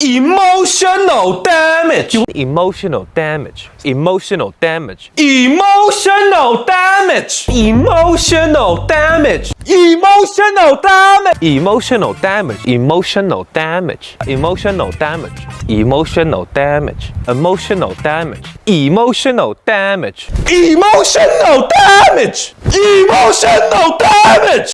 Emotional damage. emotional damage, emotional damage, Emotional damage. Emotional damage. Emotional damage. emotional damage, emotional damage, emotional damage, emotional damage, emotional damage, emotional damage. Emotional damage. Emotional damage.